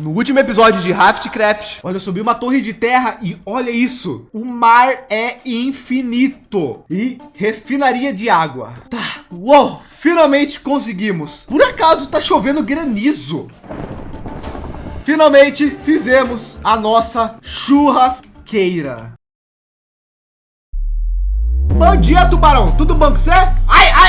No último episódio de Raftcraft, olha, eu subi uma torre de terra e olha isso. O mar é infinito e refinaria de água. Tá, uou, finalmente conseguimos. Por acaso tá chovendo granizo. Finalmente fizemos a nossa churrasqueira. Bom dia, tubarão. Tudo bom com você?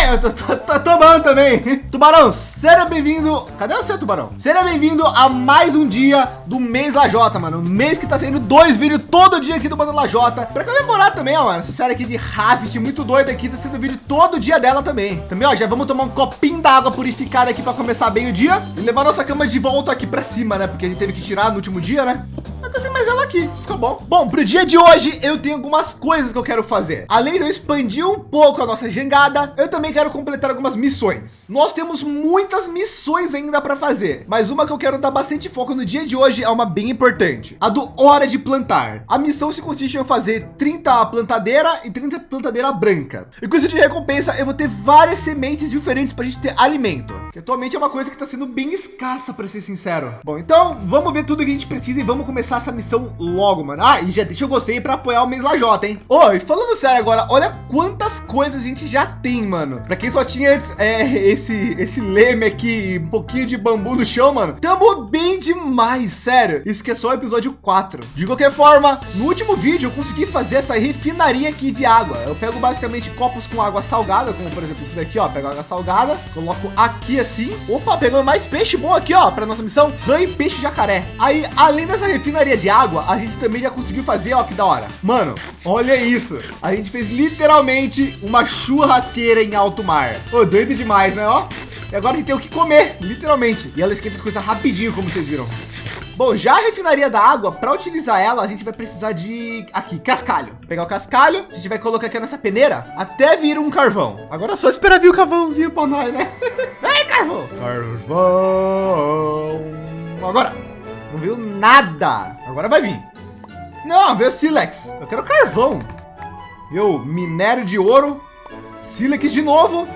Ai, ai, eu tô, tô, tô, bom também. Tubarão, seja bem-vindo. Cadê você, tubarão? Seja bem-vindo a mais um dia do mês Lajota, mano. mês que tá saindo dois vídeos todo dia aqui do Bando Lajota. Pra comemorar também, ó, mano. Essa série aqui de Raft, muito doida aqui. Tá sendo vídeo todo dia dela também. Também, ó, já vamos tomar um copinho d'água purificada aqui pra começar bem o dia. E levar nossa cama de volta aqui pra cima, né? Porque a gente teve que tirar no último dia, né? Mas mais ela aqui, tá bom? Bom, pro dia de hoje eu tenho algumas coisas que eu quero fazer. Além de eu expandir um pouco a nossa jangada, eu também quero completar algumas missões. Nós temos muitas missões ainda para fazer, mas uma que eu quero dar bastante foco no dia de hoje é uma bem importante, a do hora de plantar. A missão se consiste em fazer 30 plantadeira e 30 plantadeira branca. E com isso de recompensa, eu vou ter várias sementes diferentes para a gente ter alimento, que atualmente é uma coisa que está sendo bem escassa, para ser sincero. Bom, então vamos ver tudo que a gente precisa e vamos começar essa missão logo, mano. Ah, e já deixa eu gostei para apoiar o mês Lajota, hein? Oi, falando sério agora, olha quantas coisas a gente já tem, mano. Para quem só tinha antes, é, esse, esse leme aqui, um pouquinho de bambu no chão, mano. Tamo bem demais, sério. Isso que é só o episódio 4. De qualquer forma, no último vídeo eu consegui fazer essa refinaria aqui de água. Eu pego basicamente copos com água salgada, como por exemplo esse daqui, ó. Pego água salgada, coloco aqui assim. Opa, pegando mais peixe bom aqui, ó, para nossa missão. Rã e peixe jacaré. Aí, além dessa refinaria de água, a gente também já conseguiu fazer, ó, que da hora. Mano, olha isso. A gente fez literalmente uma churrasqueira em alto mar. Ô, doido demais, né, ó? E agora a gente tem o que comer, literalmente. E ela esquenta as coisas rapidinho, como vocês viram. Bom, já a refinaria da água, para utilizar ela, a gente vai precisar de aqui, cascalho. Pegar o cascalho, a gente vai colocar aqui nessa peneira até vir um carvão. Agora é só esperar vir o carvãozinho para nós, né? Vem, carvão! Carvão! Agora! Não viu nada. Agora vai vir. Não, veio Silex. Eu quero carvão. Viu? Minério de ouro. Silex de novo.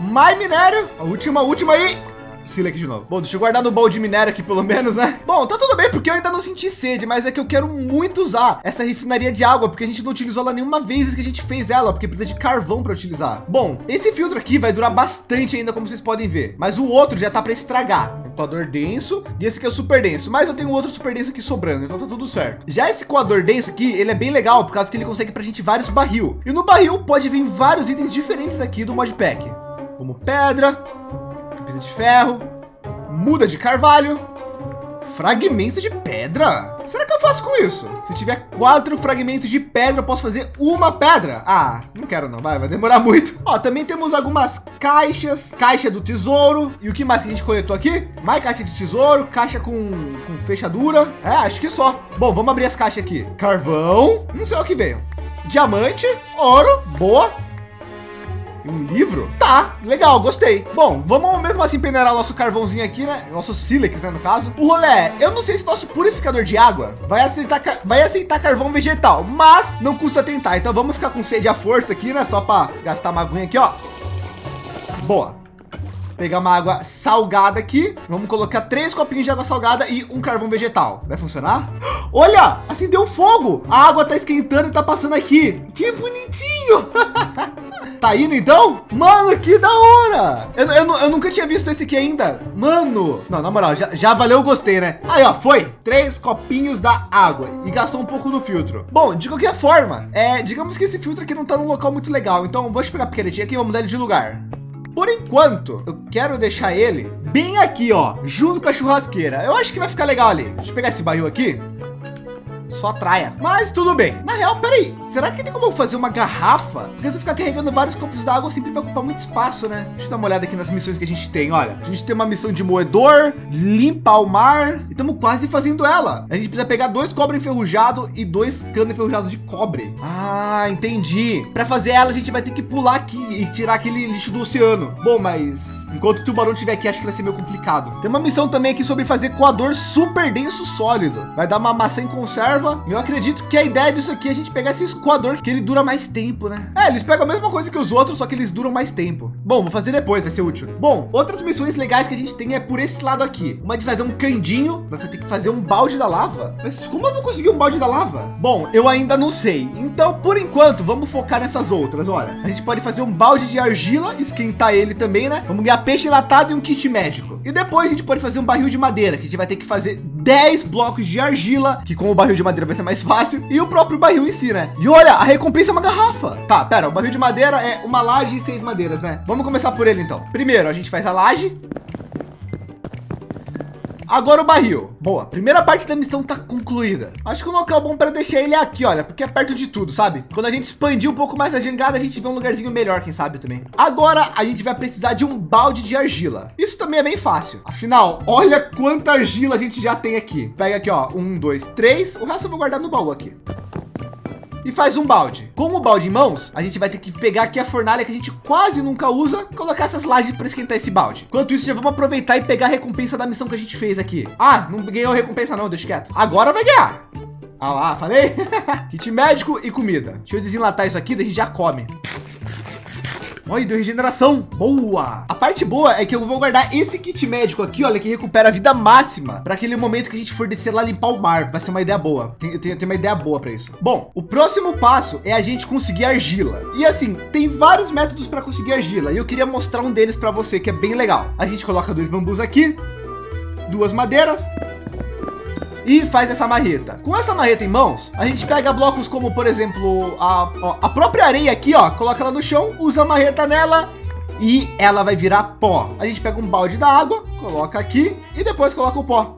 Mais minério. A última, a última aí. Silex de novo. Bom, deixa eu guardar no baú de minério aqui pelo menos, né? Bom, tá tudo bem porque eu ainda não senti sede, mas é que eu quero muito usar essa refinaria de água, porque a gente não utilizou ela nenhuma vez que a gente fez ela, porque precisa de carvão para utilizar. Bom, esse filtro aqui vai durar bastante ainda, como vocês podem ver, mas o outro já tá para estragar. Coador denso e esse aqui é o super denso, mas eu tenho outro super denso aqui sobrando, então tá tudo certo. Já esse coador denso aqui, ele é bem legal, por causa que ele consegue pra gente vários barril. E no barril pode vir vários itens diferentes aqui do modpack, como pedra, pisa de ferro, muda de carvalho, fragmento de pedra. Será que eu faço com isso? Se tiver quatro fragmentos de pedra, eu posso fazer uma pedra. Ah, não quero não, vai, vai demorar muito. Ó, também temos algumas caixas, caixa do tesouro. E o que mais que a gente coletou aqui? Mais caixa de tesouro, caixa com, com fechadura. É, acho que só. Bom, vamos abrir as caixas aqui. Carvão, não sei o que veio. Diamante, ouro, boa. Um livro? Tá, legal, gostei. Bom, vamos mesmo assim peneirar o nosso carvãozinho aqui, né? Nosso sílex, né, no caso. O rolê, eu não sei se nosso purificador de água vai aceitar, vai aceitar carvão vegetal, mas não custa tentar. Então vamos ficar com sede à força aqui, né? Só para gastar uma aguinha aqui, ó. Boa. Pegar uma água salgada aqui. Vamos colocar três copinhos de água salgada e um carvão vegetal. Vai funcionar? Olha, acendeu fogo. A água tá esquentando e tá passando aqui. Que bonitinho. Tá indo então? Mano, que da hora! Eu, eu, eu, nunca tinha visto esse aqui ainda. Mano, não, na moral, já, já valeu o gostei, né? Aí, ó, foi. Três copinhos da água e gastou um pouco do filtro. Bom, de qualquer forma, é, digamos que esse filtro aqui não tá num local muito legal. Então, vou pegar a picaretinha aqui e vou mudar ele de lugar. Por enquanto, eu quero deixar ele bem aqui, ó, junto com a churrasqueira. Eu acho que vai ficar legal ali. Deixa eu pegar esse barril aqui só traia. Mas tudo bem. Na real, peraí, será que tem como fazer uma garrafa? Porque se eu ficar carregando vários copos d'água, sempre vai ocupar muito espaço, né? Deixa eu dar uma olhada aqui nas missões que a gente tem. Olha, a gente tem uma missão de moedor, limpar o mar e estamos quase fazendo ela. A gente precisa pegar dois cobre enferrujado e dois cano enferrujado de cobre. Ah, entendi. Para fazer ela, a gente vai ter que pular aqui e tirar aquele lixo do oceano. Bom, mas Enquanto o tubarão estiver aqui, acho que vai ser meio complicado. Tem uma missão também aqui sobre fazer coador super denso sólido. Vai dar uma maçã em conserva. Eu acredito que a ideia disso aqui é a gente pegar esse coador que ele dura mais tempo, né? É, eles pegam a mesma coisa que os outros, só que eles duram mais tempo. Bom, vou fazer depois, vai ser útil. Bom, outras missões legais que a gente tem é por esse lado aqui. Uma de fazer um candinho, vai ter que fazer um balde da lava. Mas como eu vou conseguir um balde da lava? Bom, eu ainda não sei. Então, por enquanto, vamos focar nessas outras. Olha, a gente pode fazer um balde de argila, esquentar ele também, né? Vamos ganhar peixe enlatado e um kit médico. E depois a gente pode fazer um barril de madeira, que a gente vai ter que fazer 10 blocos de argila, que com o barril de madeira vai ser mais fácil, e o próprio barril em si, né? E olha, a recompensa é uma garrafa. Tá, pera, o barril de madeira é uma laje e seis madeiras, né? Vamos começar por ele então. Primeiro, a gente faz a laje. Agora o barril. Boa, primeira parte da missão tá concluída. Acho que o local bom para deixar ele aqui, olha, porque é perto de tudo, sabe? Quando a gente expandir um pouco mais a jangada, a gente vê um lugarzinho melhor, quem sabe também. Agora a gente vai precisar de um balde de argila. Isso também é bem fácil. Afinal, olha quanta argila a gente já tem aqui. Pega aqui, ó, um, dois, três. O resto eu vou guardar no baú aqui e faz um balde. Com o balde em mãos, a gente vai ter que pegar aqui a fornalha que a gente quase nunca usa, colocar essas lajes para esquentar esse balde. Enquanto isso, já vamos aproveitar e pegar a recompensa da missão que a gente fez aqui. Ah, não ganhou recompensa não, deixa quieto. Agora vai ganhar. Ah lá, falei? Kit médico e comida. Deixa eu desenlatar isso aqui, daí a gente já come. Olha, deu regeneração. Boa. A parte boa é que eu vou guardar esse kit médico aqui, olha, que recupera a vida máxima para aquele momento que a gente for descer lá limpar o mar. Vai ser uma ideia boa. Eu tenho, tenho uma ideia boa para isso. Bom, o próximo passo é a gente conseguir argila. E assim, tem vários métodos para conseguir argila. E eu queria mostrar um deles para você, que é bem legal. A gente coloca dois bambus aqui, duas madeiras, e faz essa marreta. Com essa marreta em mãos, a gente pega blocos como, por exemplo, a, ó, a própria areia aqui, ó, coloca ela no chão, usa a marreta nela e ela vai virar pó. A gente pega um balde da água, coloca aqui e depois coloca o pó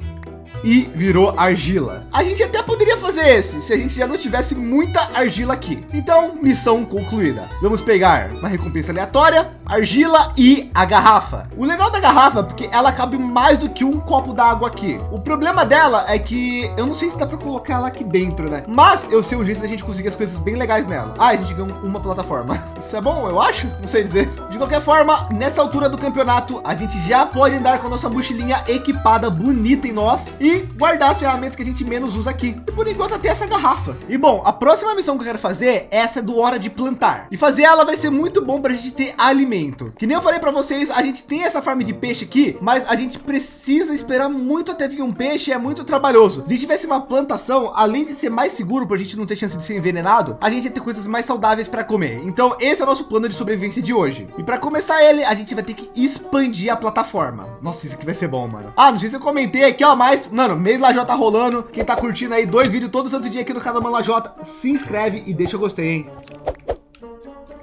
e virou argila. A gente até poderia fazer esse se a gente já não tivesse muita argila aqui. Então, missão concluída. Vamos pegar uma recompensa aleatória, argila e a garrafa. O legal da garrafa é porque ela cabe mais do que um copo d'água aqui. O problema dela é que eu não sei se dá para colocar ela aqui dentro, né? Mas eu sei o jeito da gente conseguir as coisas bem legais nela. Ah, a gente ganhou uma plataforma. Isso é bom, eu acho. Não sei dizer. De qualquer forma, nessa altura do campeonato, a gente já pode andar com a nossa mochilinha equipada, bonita em nós e guardar as ferramentas que a gente menos usa aqui. E por enquanto até essa garrafa. E bom, a próxima missão que eu quero fazer é essa do hora de plantar. E fazer ela vai ser muito bom para a gente ter alimento. Que nem eu falei para vocês, a gente tem essa farm de peixe aqui, mas a gente precisa esperar muito até vir um peixe, é muito trabalhoso. Se tivesse uma plantação, além de ser mais seguro para a gente não ter chance de ser envenenado, a gente ia ter coisas mais saudáveis para comer. Então esse é o nosso plano de sobrevivência de hoje. E para começar ele, a gente vai ter que expandir a plataforma. Nossa, isso aqui vai ser bom, mano. Ah, não sei se eu comentei aqui, ó, mas, mano, mês Lajota rolando. Quem tá curtindo aí dois vídeos todo santo dia aqui no canal Mano Lajota, se inscreve e deixa o gostei, hein?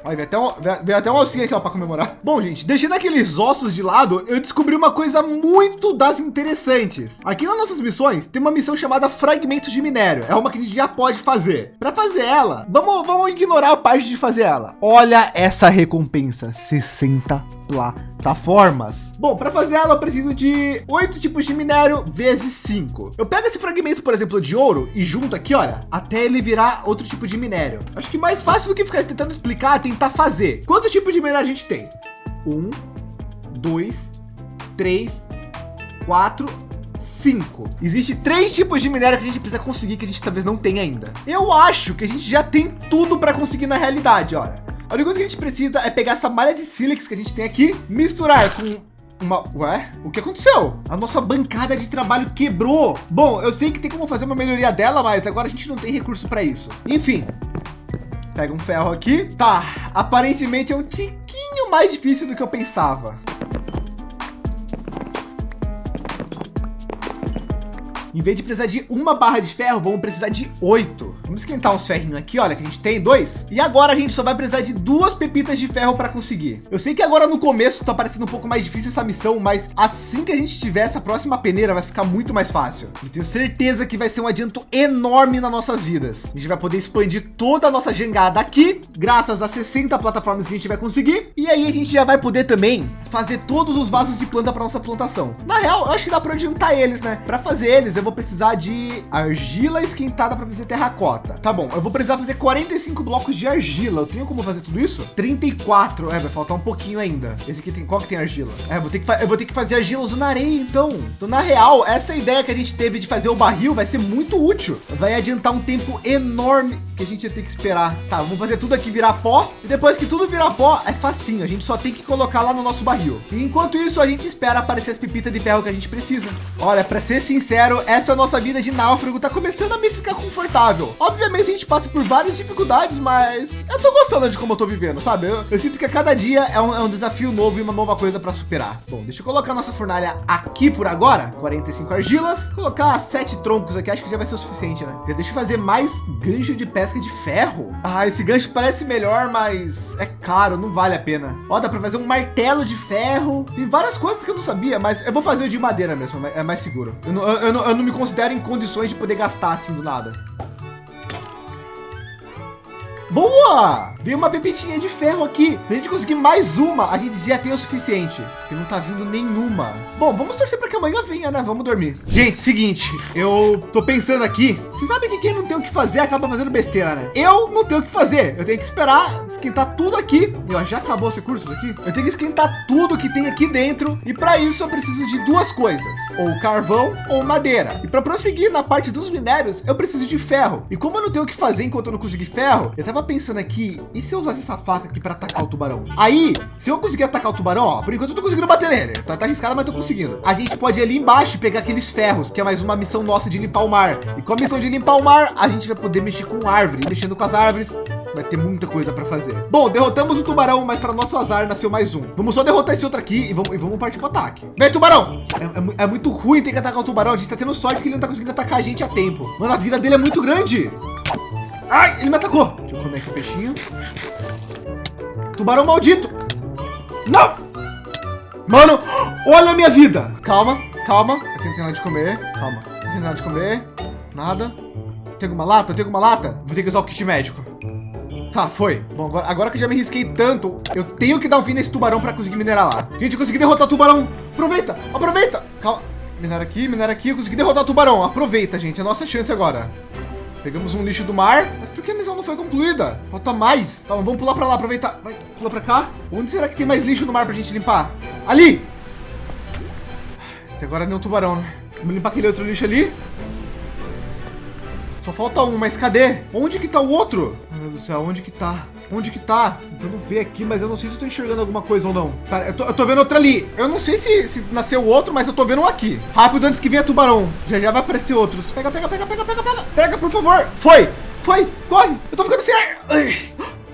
Olha, veio até, um, veio até um ossinho aqui, ó, para comemorar. Bom, gente, deixando aqueles ossos de lado, eu descobri uma coisa muito das interessantes. Aqui nas nossas missões, tem uma missão chamada Fragmentos de Minério. É uma que a gente já pode fazer. Para fazer ela, vamos, vamos ignorar a parte de fazer ela. Olha essa recompensa, 60 plataformas. Bom, para fazer ela eu preciso de oito tipos de minério vezes cinco. Eu pego esse fragmento, por exemplo, de ouro e junto aqui, olha, até ele virar outro tipo de minério. Acho que mais fácil do que ficar tentando explicar, tentar fazer. Quantos tipos de minério a gente tem? Um, dois, três, quatro, cinco. Existe três tipos de minério que a gente precisa conseguir que a gente talvez não tenha ainda. Eu acho que a gente já tem tudo para conseguir na realidade, olha. A única coisa que a gente precisa é pegar essa malha de sílex que a gente tem aqui, misturar com uma... Ué? O que aconteceu? A nossa bancada de trabalho quebrou. Bom, eu sei que tem como fazer uma melhoria dela, mas agora a gente não tem recurso para isso. Enfim. Pega um ferro aqui. Tá, aparentemente é um tiquinho mais difícil do que eu pensava. Em vez de precisar de uma barra de ferro, vamos precisar de oito. Vamos esquentar uns ferrinhos aqui, olha, que a gente tem dois. E agora a gente só vai precisar de duas pepitas de ferro para conseguir. Eu sei que agora no começo tá parecendo um pouco mais difícil essa missão, mas assim que a gente tiver essa próxima peneira, vai ficar muito mais fácil. Eu tenho certeza que vai ser um adianto enorme nas nossas vidas. A gente vai poder expandir toda a nossa jangada aqui, graças a 60 plataformas que a gente vai conseguir. E aí a gente já vai poder também fazer todos os vasos de planta para nossa plantação. Na real, eu acho que dá para adiantar eles, né? Para fazer eles, eu eu vou precisar de argila esquentada para fazer terracota. Tá bom, eu vou precisar fazer 45 blocos de argila. Eu tenho como fazer tudo isso? 34. É, vai faltar um pouquinho ainda. Esse aqui tem qual que tem argila? É, vou ter que eu vou ter que fazer argila usando areia, então. Então, na real, essa ideia que a gente teve de fazer o barril vai ser muito útil. Vai adiantar um tempo enorme que a gente ia ter que esperar. Tá, vamos fazer tudo aqui virar pó. E depois que tudo virar pó, é facinho. A gente só tem que colocar lá no nosso barril. E enquanto isso, a gente espera aparecer as pepitas de ferro que a gente precisa. Olha, para ser sincero, essa nossa vida de náufrago tá começando a me ficar confortável. Obviamente, a gente passa por várias dificuldades, mas eu tô gostando de como eu tô vivendo, sabe? Eu, eu sinto que a cada dia é um, é um desafio novo e uma nova coisa para superar. Bom, deixa eu colocar nossa fornalha aqui por agora. 45 argilas. Colocar sete troncos aqui, acho que já vai ser o suficiente, né? Já deixa eu fazer mais gancho de pesca de ferro. Ah, esse gancho parece melhor, mas é caro, não vale a pena. Ó, dá para fazer um martelo de ferro. Tem várias coisas que eu não sabia, mas eu vou fazer o de madeira mesmo, é mais seguro. Eu não, eu não, eu não me considero em condições de poder gastar assim do nada. Boa! Veio uma pepitinha de ferro aqui. Se a gente conseguir mais uma, a gente já tem o suficiente. Porque não tá vindo nenhuma. Bom, vamos torcer para que amanhã venha, né? Vamos dormir. Gente, seguinte, eu tô pensando aqui. Você sabe que quem não tem o que fazer acaba fazendo besteira, né? Eu não tenho o que fazer. Eu tenho que esperar esquentar tudo aqui. Eu já acabou os recursos aqui. Eu tenho que esquentar tudo que tem aqui dentro. E para isso eu preciso de duas coisas: ou carvão ou madeira. E para prosseguir na parte dos minérios, eu preciso de ferro. E como eu não tenho o que fazer enquanto eu não conseguir ferro, eu tava pensando aqui e se eu usasse essa faca aqui para atacar o tubarão? Aí, se eu conseguir atacar o tubarão, ó, por enquanto eu tô conseguindo bater nele. Tá, tá arriscado, mas tô conseguindo. A gente pode ir ali embaixo e pegar aqueles ferros, que é mais uma missão nossa de limpar o mar. E com a missão de limpar o mar, a gente vai poder mexer com árvore, mexendo com as árvores. Vai ter muita coisa para fazer. Bom, derrotamos o tubarão, mas para nosso azar nasceu mais um. Vamos só derrotar esse outro aqui e vamos, e vamos partir para o ataque. Vem, tubarão! É, é, é, muito ruim ter que atacar o tubarão. A gente tá tendo sorte que ele não tá conseguindo atacar a gente a tempo. Mano, a vida dele é muito grande. Ai, ele me atacou. Deixa eu comer aqui o peixinho. Tubarão maldito. Não! Mano, olha a minha vida. Calma, calma. Aqui não tem nada de comer. Calma. Aqui não tem nada de comer. Nada. Tem alguma lata? Tem alguma lata? Vou ter que usar o kit médico. Tá, foi. Bom, agora, agora que eu já me risquei tanto, eu tenho que dar um fim nesse tubarão para conseguir minerar lá. Gente, eu consegui derrotar o tubarão. Aproveita, aproveita. Calma. Minerar aqui, minerar aqui. Eu consegui derrotar o tubarão. Aproveita, gente. É a nossa chance agora. Pegamos um lixo do mar. Mas por que a missão não foi concluída? Falta mais. Calma, vamos pular para lá, aproveitar. Vai, pula para cá. Onde será que tem mais lixo no mar para a gente limpar? Ali! Até agora nem um tubarão, né? Vamos limpar aquele outro lixo ali. Só falta um, mas cadê? Onde que tá o outro? Meu Deus do céu, onde que tá? Onde que tá? Eu não ver aqui, mas eu não sei se estou enxergando alguma coisa ou não. Cara, eu tô, eu tô vendo outra ali. Eu não sei se, se nasceu outro, mas eu tô vendo um aqui. Rápido antes que venha tubarão. Já já vai aparecer outros. Pega, pega, pega, pega, pega, pega. Pega, por favor. Foi, foi, corre. Eu tô ficando sem ar. Ai.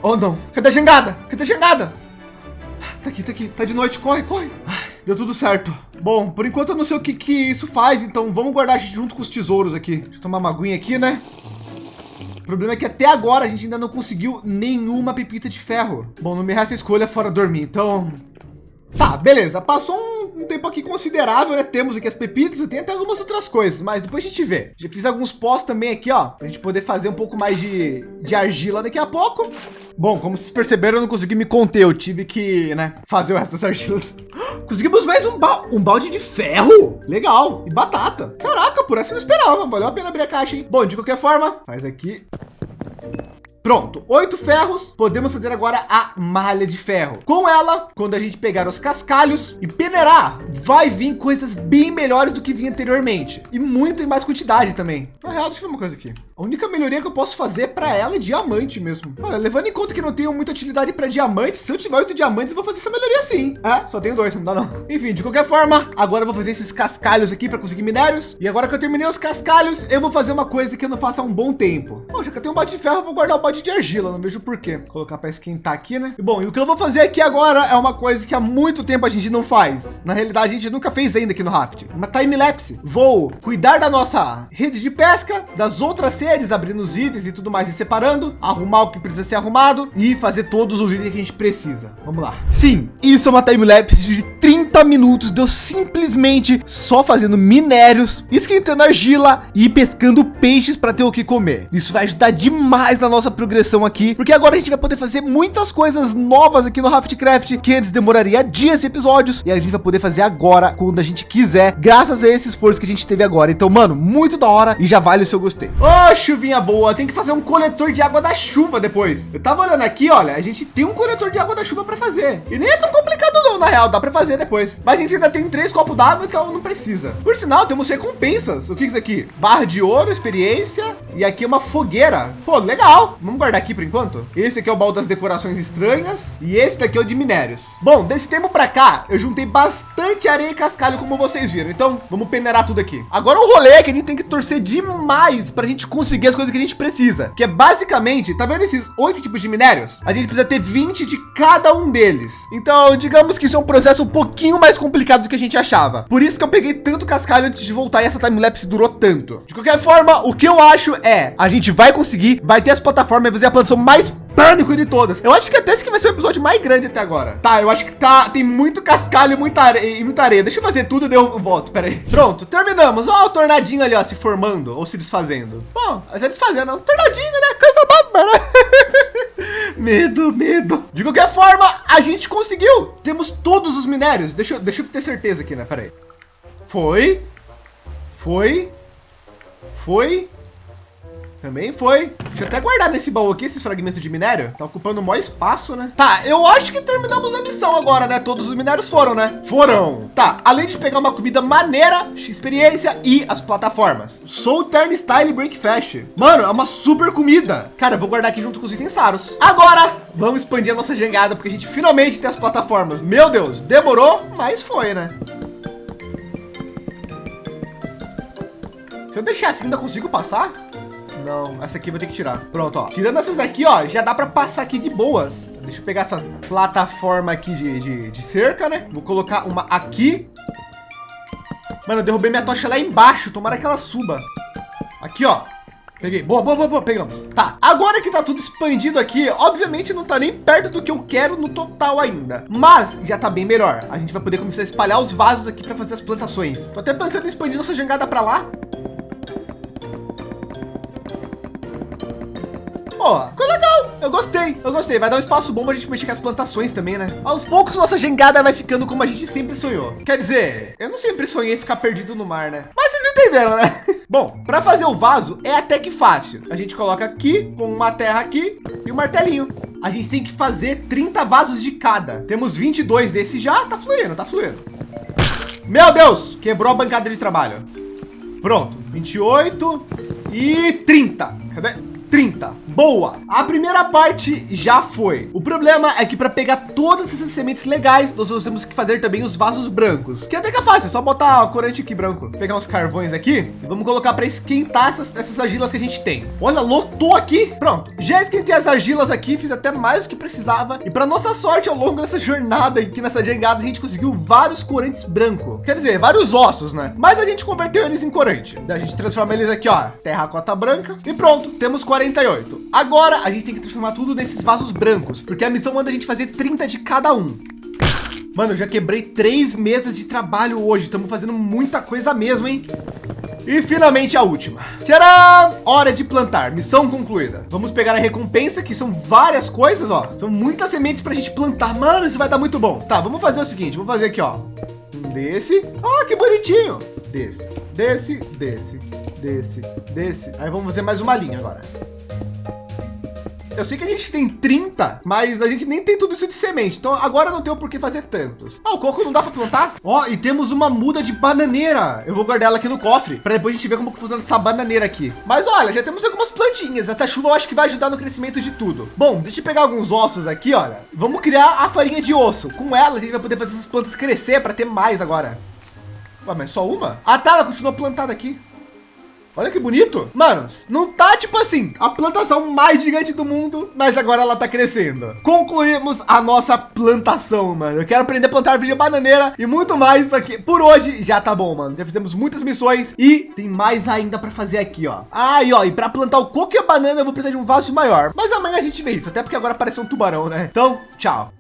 Oh, não. Cadê a jangada? Cadê a jangada? Tá aqui, tá aqui. Tá de noite. Corre, corre. Deu tudo certo. Bom, por enquanto eu não sei o que, que isso faz, então vamos guardar a gente junto com os tesouros aqui. Deixa eu tomar uma aguinha aqui, né? O problema é que até agora a gente ainda não conseguiu nenhuma pepita de ferro. Bom, não me resta escolha fora dormir, então... Tá, beleza. Passou um, um, tempo aqui considerável, né? Temos aqui as pepitas e tem até algumas outras coisas, mas depois a gente vê. Já fiz alguns pós também aqui, ó, pra gente poder fazer um pouco mais de, de argila daqui a pouco. Bom, como vocês perceberam, eu não consegui me conter. Eu tive que, né, fazer o resto das argilas. Conseguimos mais um, ba um balde de ferro. Legal. E batata. Caraca, por essa eu não esperava. Valeu a pena abrir a caixa, hein? Bom, de qualquer forma, faz aqui. Pronto, oito ferros. Podemos fazer agora a malha de ferro. Com ela, quando a gente pegar os cascalhos e peneirar, vai vir coisas bem melhores do que vinha anteriormente. E muito em mais quantidade também. Na real, deixa eu ver uma coisa aqui. A única melhoria que eu posso fazer para ela é diamante mesmo. Olha, levando em conta que não tenho muita utilidade para diamantes, se eu tiver oito diamantes, eu vou fazer essa melhoria sim. É, só tenho dois, não dá não. Enfim, de qualquer forma, agora eu vou fazer esses cascalhos aqui para conseguir minérios. E agora que eu terminei os cascalhos, eu vou fazer uma coisa que eu não faço há um bom tempo. Bom, já que eu tenho um balde de ferro, eu vou guardar o de argila. Não vejo por quê. Vou colocar para esquentar aqui, né? E bom, e o que eu vou fazer aqui agora é uma coisa que há muito tempo a gente não faz. Na realidade, a gente nunca fez ainda aqui no Raft. Uma time lapse. Vou cuidar da nossa rede de pesca, das outras paredes, abrindo os itens e tudo mais e separando, arrumar o que precisa ser arrumado e fazer todos os itens que a gente precisa. Vamos lá. Sim, isso é uma time-lapse de 30 minutos de eu simplesmente só fazendo minérios, esquentando argila e pescando peixes para ter o que comer. Isso vai ajudar demais na nossa progressão aqui, porque agora a gente vai poder fazer muitas coisas novas aqui no Raftcraft que antes demoraria dias e episódios e a gente vai poder fazer agora quando a gente quiser, graças a esse esforço que a gente teve agora. Então, mano, muito da hora e já vale o seu gostei. Ô, oh, chuvinha boa, tem que fazer um coletor de água da chuva depois. Eu tava olhando aqui, olha, a gente tem um coletor de água da chuva para fazer. E nem é tão complicado não, na real, dá para fazer depois. Mas a gente ainda tem três copos d'água, então não precisa. Por sinal, temos recompensas. O que é isso aqui? Barra de ouro, experiência e aqui uma fogueira. Pô, legal. Vamos guardar aqui por enquanto. Esse aqui é o baú das decorações estranhas e esse daqui é o de minérios. Bom, desse tempo para cá, eu juntei bastante areia e cascalho, como vocês viram. Então, vamos peneirar tudo aqui. Agora o rolê é que a gente tem que torcer demais para a gente conseguir as coisas que a gente precisa. Que é basicamente, tá vendo esses oito tipos de minérios? A gente precisa ter 20 de cada um deles. Então, digamos que isso é um processo um pouquinho mais complicado do que a gente achava. Por isso que eu peguei tanto cascalho antes de voltar e essa time-lapse durou tanto. De qualquer forma, o que eu acho é, a gente vai conseguir, vai ter as plataformas, vai fazer a plantação mais pânico de todas. Eu acho que até esse que vai ser o episódio mais grande até agora. Tá, eu acho que tá, tem muito cascalho e muita areia, e muita areia. Deixa eu fazer tudo e eu volto. Pera aí. Pronto, terminamos. Ó, o tornadinho ali, ó, se formando ou se desfazendo. Bom, se desfazendo. Um tornadinho, né? Coisa boba, né? medo, medo. De qualquer forma, a gente conseguiu. Temos todos os minérios. Deixa, deixa eu ter certeza aqui, né? Pera aí. Foi. Foi. Foi. Também foi. Deixa eu até guardar nesse baú aqui esses fragmentos de minério. Tá ocupando o maior espaço, né? Tá, eu acho que terminamos a missão agora, né? Todos os minérios foram, né? Foram. Tá, além de pegar uma comida maneira, experiência e as plataformas. Soul Turn Style Breakfast. Mano, é uma super comida. Cara, eu vou guardar aqui junto com os itens raros. Agora, vamos expandir a nossa jangada, porque a gente finalmente tem as plataformas. Meu Deus, demorou, mas foi, né? Se eu deixar assim, ainda consigo passar? Não, essa aqui eu vou ter que tirar. Pronto, ó. Tirando essas daqui, ó, já dá para passar aqui de boas. Deixa eu pegar essa plataforma aqui de, de, de cerca, né? Vou colocar uma aqui. Mano, eu derrubei minha tocha lá embaixo. Tomara que ela suba. Aqui, ó. Peguei. Boa, boa, boa, boa. Pegamos. Tá. Agora que tá tudo expandido aqui, obviamente não tá nem perto do que eu quero no total ainda. Mas já tá bem melhor. A gente vai poder começar a espalhar os vasos aqui para fazer as plantações. Tô até pensando em expandir nossa jangada para lá. Pô, ficou legal. Eu gostei, eu gostei. Vai dar um espaço bom para a gente mexer com as plantações também, né? Aos poucos, nossa jangada vai ficando como a gente sempre sonhou. Quer dizer, eu não sempre sonhei ficar perdido no mar, né? Mas vocês entenderam, né? Bom, para fazer o vaso é até que fácil. A gente coloca aqui com uma terra aqui e um martelinho. A gente tem que fazer 30 vasos de cada. Temos 22 desse já, tá fluindo, tá fluindo. Meu Deus, quebrou a bancada de trabalho. Pronto, 28 e 30. Cadê? 30. Boa! A primeira parte já foi. O problema é que para pegar todas essas sementes legais, nós temos que fazer também os vasos brancos, que até que é fácil, é só botar corante aqui branco. Pegar uns carvões aqui e vamos colocar para esquentar essas, essas argilas que a gente tem. Olha, lotou aqui. Pronto. Já esquentei as argilas aqui, fiz até mais do que precisava. E para nossa sorte, ao longo dessa jornada aqui nessa jangada, a gente conseguiu vários corantes brancos. Quer dizer, vários ossos, né? Mas a gente converteu eles em corante. A gente transforma eles aqui, ó, terracota branca. E pronto, temos 40 48. Agora a gente tem que transformar tudo nesses vasos brancos, porque a missão manda a gente fazer 30 de cada um. Mano, eu já quebrei três meses de trabalho hoje. Estamos fazendo muita coisa mesmo, hein? E finalmente a última. Tcharam! Hora de plantar. Missão concluída. Vamos pegar a recompensa, que são várias coisas, ó. São muitas sementes para a gente plantar. Mano, isso vai dar muito bom. Tá, vamos fazer o seguinte. Vamos fazer aqui, ó. Desse. Ah, que bonitinho. Desse, desse, desse, desse, desse. Aí vamos fazer mais uma linha agora. Eu sei que a gente tem 30, mas a gente nem tem tudo isso de semente. Então agora não tem o porquê fazer tantos. Ah, o coco não dá para plantar? Ó, oh, e temos uma muda de bananeira. Eu vou guardar ela aqui no cofre para depois a gente ver como funciona essa bananeira aqui. Mas olha, já temos algumas plantinhas. Essa chuva eu acho que vai ajudar no crescimento de tudo. Bom, deixa eu pegar alguns ossos aqui, olha. Vamos criar a farinha de osso. Com ela a gente vai poder fazer essas plantas crescer para ter mais agora. Ué, mas só uma? Ah, tá, ela continua plantada aqui. Olha que bonito. Mano, não tá tipo assim, a plantação mais gigante do mundo, mas agora ela tá crescendo. Concluímos a nossa plantação, mano. Eu quero aprender a plantar árvore bananeira e muito mais aqui. Por hoje já tá bom, mano. Já fizemos muitas missões e tem mais ainda para fazer aqui, ó. Ah, ó, e para plantar o coco e a banana eu vou precisar de um vaso maior. Mas amanhã a gente vê isso, até porque agora apareceu um tubarão, né? Então, tchau.